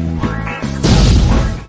Thank.